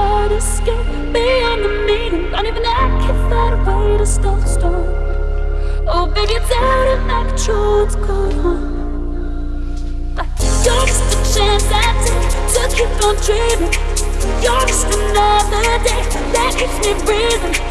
heart escape beyond the meaning. Don't even I can find a way to stop the storm Oh baby, it's out of my control, what's going on? You're just a chance I take to keep on dreaming. You're just another day that keeps me breathing.